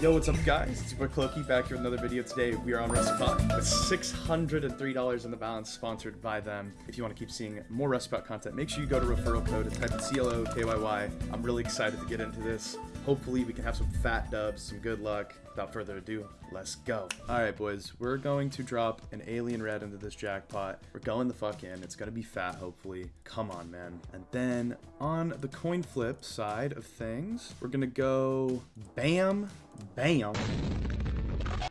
Yo, what's up guys? It's your boy Cloaky back here with another video today. We are on Rusty Pot with $603 in the balance sponsored by them. If you want to keep seeing more Rusty Pot content, make sure you go to referral code and type in CLOKYY. I'm really excited to get into this. Hopefully we can have some fat dubs, some good luck. Without further ado, let's go. Alright boys, we're going to drop an alien red into this jackpot. We're going the fuck in. It's gonna be fat, hopefully. Come on, man. And then on the coin flip side of things, we're gonna go bam, bam.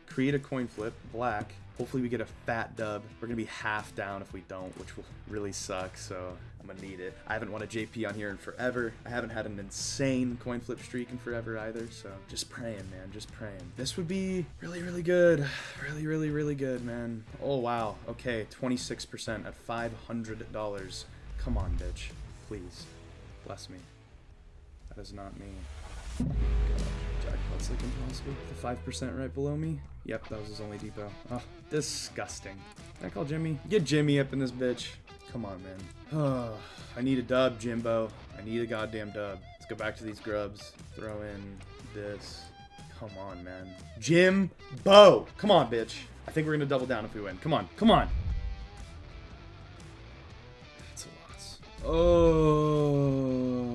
Create a coin flip, black. Hopefully we get a fat dub. We're gonna be half down if we don't, which will really suck, so I'm gonna need it. I haven't won a JP on here in forever. I haven't had an insane coin flip streak in forever either, so just praying, man, just praying. This would be really, really good. Really, really, really good, man. Oh, wow. Okay, 26% at $500. Come on, bitch. Please. Bless me. That is not me. Jackpot's like impossible. The 5% right below me? Yep, that was his only depot. Oh, disgusting. Can I call Jimmy? Get Jimmy up in this bitch. Come on, man. Oh, I need a dub, Jimbo. I need a goddamn dub. Let's go back to these grubs. Throw in this. Come on, man. Jimbo! Come on, bitch. I think we're gonna double down if we win. Come on, come on. That's a loss. Oh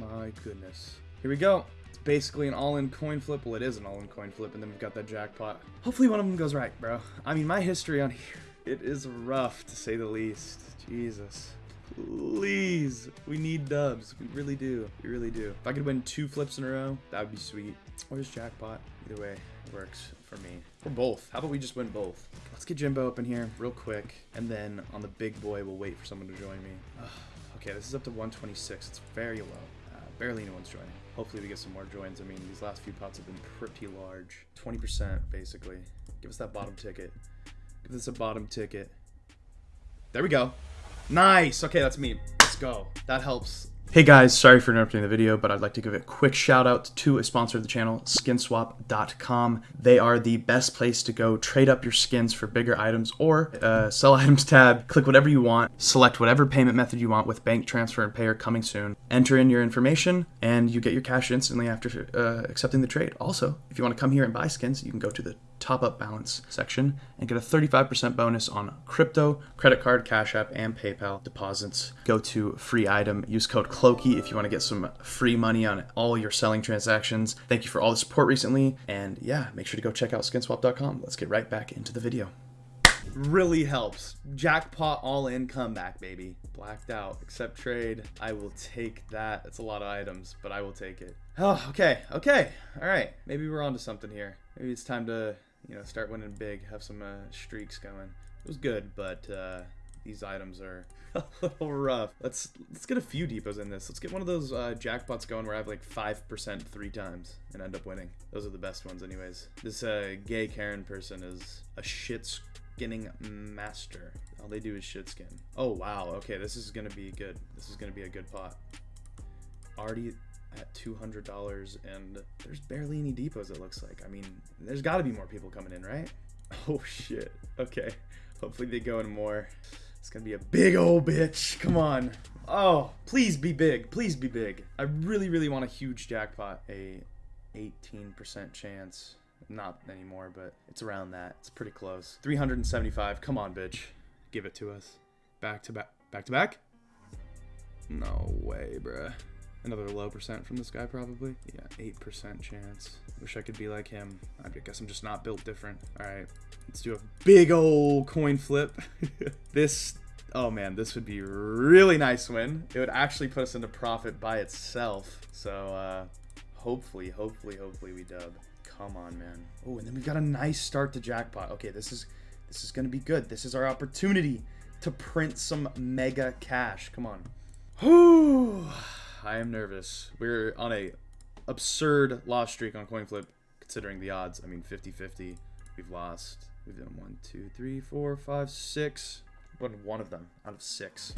my goodness. Here we go. Basically an all-in coin flip. Well, it is an all-in coin flip, and then we've got that jackpot. Hopefully one of them goes right, bro. I mean, my history on here, it is rough, to say the least. Jesus. Please. We need dubs. We really do. We really do. If I could win two flips in a row, that would be sweet. Or just jackpot. Either way, it works for me. Or both. How about we just win both? Let's get Jimbo up in here real quick. And then on the big boy, we'll wait for someone to join me. Ugh. Okay, this is up to 126. It's very low. Barely anyone's joining. Hopefully we get some more joins. I mean, these last few pots have been pretty large. 20% basically. Give us that bottom ticket. Give us a bottom ticket. There we go. Nice. Okay, that's me. Let's go. That helps. Hey guys, sorry for interrupting the video, but I'd like to give a quick shout out to a sponsor of the channel, skinswap.com. They are the best place to go trade up your skins for bigger items or uh, sell items tab. Click whatever you want, select whatever payment method you want with bank transfer and payer coming soon. Enter in your information and you get your cash instantly after uh, accepting the trade. Also, if you want to come here and buy skins, you can go to the top up balance section and get a 35% bonus on crypto, credit card, Cash App, and PayPal deposits. Go to free item, use code CLOAKY if you want to get some free money on all your selling transactions. Thank you for all the support recently, and yeah, make sure to go check out skinswap.com. Let's get right back into the video. Really helps. Jackpot all in comeback, baby. Blacked out. Accept trade. I will take that. It's a lot of items, but I will take it. Oh, okay, okay. All right. Maybe we're onto something here. Maybe it's time to you know, start winning big, have some uh, streaks going. It was good, but uh, these items are a little rough. Let's let's get a few depots in this. Let's get one of those uh, jackpots going where I have like 5% three times and end up winning. Those are the best ones anyways. This uh, gay Karen person is a shit skinning master. All they do is shit skin. Oh, wow. Okay, this is going to be good. This is going to be a good pot. Already at $200 and there's barely any depots it looks like. I mean, there's got to be more people coming in, right? Oh shit. Okay. Hopefully they go in more. It's to be a big old bitch. Come on. Oh, please be big. Please be big. I really really want a huge jackpot. A 18% chance. Not anymore, but it's around that. It's pretty close. 375. Come on, bitch. Give it to us. Back to back. Back to back? No way, bruh. Another low percent from this guy, probably. Yeah, 8% chance. Wish I could be like him. I guess I'm just not built different. All right, let's do a big old coin flip. this, oh man, this would be really nice win. It would actually put us into profit by itself. So, uh, hopefully, hopefully, hopefully we dub. Come on, man. Oh, and then we've got a nice start to jackpot. Okay, this is, this is gonna be good. This is our opportunity to print some mega cash. Come on. Whew. I am nervous. We're on a absurd loss streak on coin flip, considering the odds. I mean, 50-50. We've lost. We've done one, two, three, four, five, six. Won one of them out of six.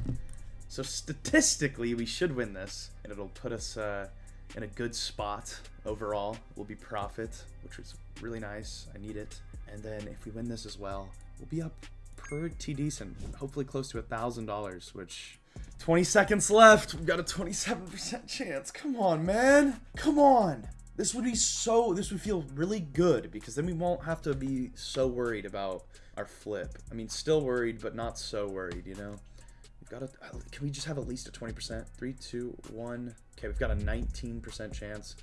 So statistically, we should win this, and it'll put us uh, in a good spot overall. We'll be profit, which is really nice. I need it. And then if we win this as well, we'll be up pretty decent. Hopefully close to a thousand dollars, which 20 seconds left. We've got a 27% chance. Come on, man. Come on. This would be so, this would feel really good because then we won't have to be so worried about our flip. I mean, still worried, but not so worried, you know? We've got a, uh, can we just have at least a 20%? Three, two, one. Okay, we've got a 19% chance.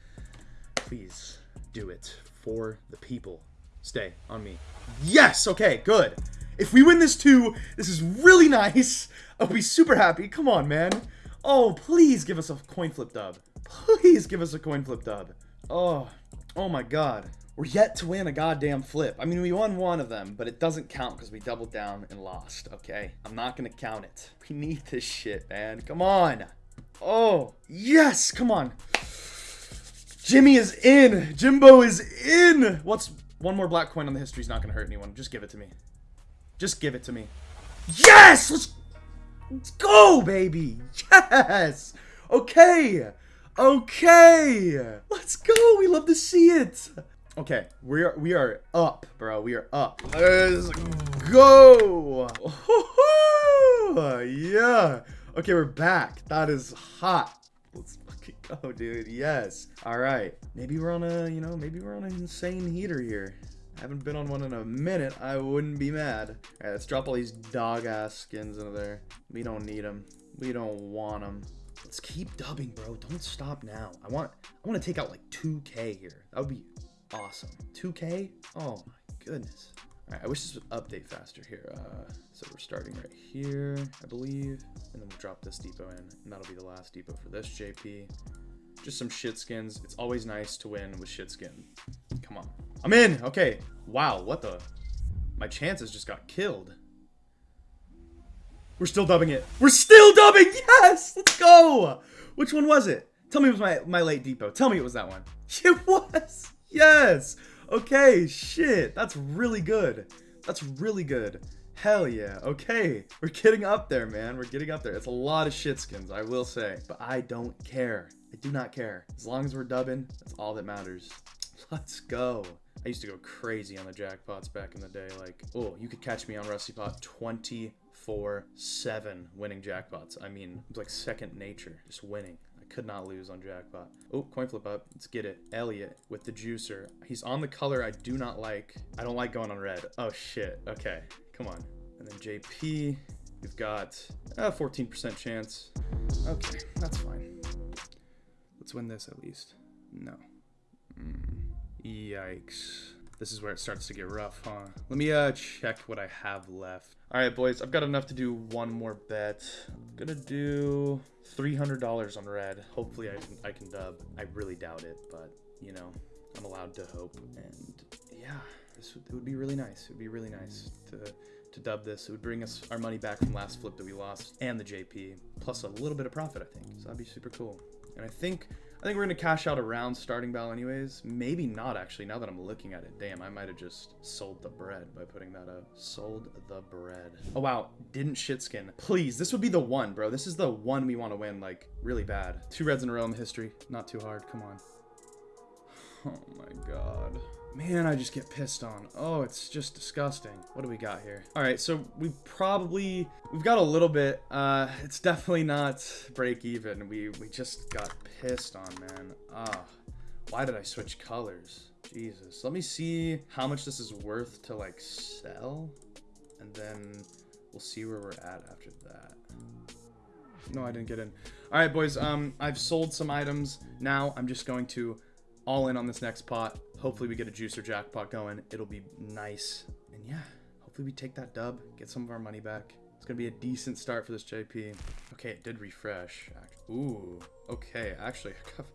Please do it for the people. Stay on me. Yes! Okay, good. If we win this too, this is really nice. I'll be super happy. Come on, man. Oh, please give us a coin flip dub. Please give us a coin flip dub. Oh, oh my god. We're yet to win a goddamn flip. I mean, we won one of them, but it doesn't count because we doubled down and lost, okay? I'm not going to count it. We need this shit, man. Come on. Oh, yes, come on. Jimmy is in. Jimbo is in. What's one more black coin on the history is not going to hurt anyone. Just give it to me. Just give it to me. Yes! Let's, let's go, baby. Yes. Okay. Okay. Let's go. We love to see it. Okay, we are we are up, bro. We are up. Let's go. yeah. Okay, we're back. That is hot. Let's fucking go, dude. Yes. All right. Maybe we're on a, you know, maybe we're on an insane heater here. I haven't been on one in a minute. I wouldn't be mad. All right, let's drop all these dog-ass skins into there. We don't need them. We don't want them. Let's keep dubbing, bro. Don't stop now. I want I want to take out like 2k here. That would be awesome. 2k? Oh my goodness. All right, I wish this would update faster here. Uh, so we're starting right here, I believe. And then we'll drop this depot in. And that'll be the last depot for this JP. Just some shit skins. It's always nice to win with shit skin. Come on. I'm in! Okay. Wow, what the? My chances just got killed. We're still dubbing it. We're still dubbing! Yes! Let's go! Which one was it? Tell me it was my, my late depot. Tell me it was that one. It was! Yes! Okay, shit. That's really good. That's really good. Hell yeah. Okay. We're getting up there, man. We're getting up there. It's a lot of shit skins, I will say. But I don't care. I do not care. As long as we're dubbing, that's all that matters. Let's go. I used to go crazy on the jackpots back in the day. Like, oh, you could catch me on Rusty Pot 24 7 winning jackpots. I mean, it's like second nature, just winning. I could not lose on jackpot. Oh, coin flip up. Let's get it. Elliot with the juicer. He's on the color I do not like. I don't like going on red. Oh, shit. Okay, come on. And then JP, we've got a 14% chance. Okay, that's fine. Let's win this at least. No. Mm. Yikes. This is where it starts to get rough, huh? Let me uh check what I have left. All right, boys, I've got enough to do one more bet. I'm gonna do $300 on red. Hopefully I can, I can dub. I really doubt it, but you know, I'm allowed to hope. And yeah, this would, it would be really nice. It would be really nice to to dub this. It would bring us our money back from last flip that we lost and the JP, plus a little bit of profit, I think. So that'd be super cool. And I think I think we're gonna cash out around starting bell anyways. Maybe not actually, now that I'm looking at it. Damn, I might have just sold the bread by putting that up. Sold the bread. Oh wow, didn't shit skin. Please, this would be the one, bro. This is the one we want to win, like, really bad. Two reds in a row in history. Not too hard, come on. Oh my god. Man, I just get pissed on. Oh, it's just disgusting. What do we got here? All right, so we probably, we've got a little bit. Uh, it's definitely not break even. We, we just got pissed on, man. Ah, why did I switch colors? Jesus. Let me see how much this is worth to like sell. And then we'll see where we're at after that. No, I didn't get in. All right, boys. Um, I've sold some items. Now I'm just going to all in on this next pot. Hopefully we get a juicer jackpot going. It'll be nice. And yeah, hopefully we take that dub, get some of our money back. It's gonna be a decent start for this JP. Okay, it did refresh. Ooh, okay, actually, I have,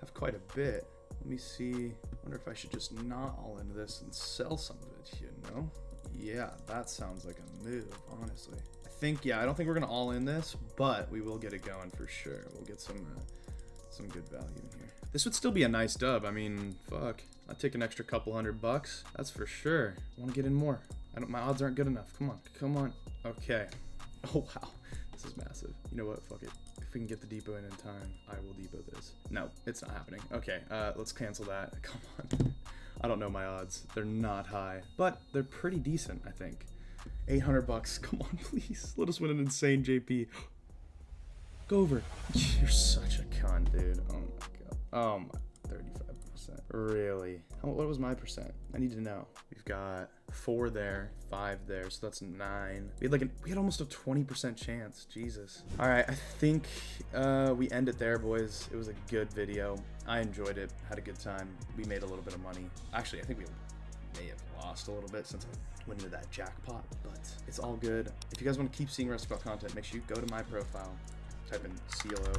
have quite a bit. Let me see. wonder if I should just not all into this and sell some of it, you know? Yeah, that sounds like a move, honestly. I think, yeah, I don't think we're gonna all in this, but we will get it going for sure. We'll get some, uh, some good value in here. This would still be a nice dub. I mean, fuck. I'd take an extra couple hundred bucks. That's for sure. I want to get in more. I don't. My odds aren't good enough. Come on. Come on. Okay. Oh, wow. This is massive. You know what? Fuck it. If we can get the depot in in time, I will depot this. No, it's not happening. Okay, uh, let's cancel that. Come on. I don't know my odds. They're not high, but they're pretty decent, I think. 800 bucks. Come on, please. Let us win an insane JP. Go over. You're such a con, dude. Oh my god. Oh my. 35%. Really? How, what was my percent? I need to know. We've got four there, five there, so that's nine. We had like an, we had almost a 20% chance. Jesus. All right, I think uh, we end it there, boys. It was a good video. I enjoyed it. Had a good time. We made a little bit of money. Actually, I think we may have lost a little bit since I went into that jackpot, but it's all good. If you guys want to keep seeing Rusty Pot content, make sure you go to my profile, type in CLO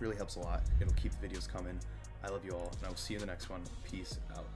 Really helps a lot. It'll keep the videos coming. I love you all, and I will see you in the next one. Peace out.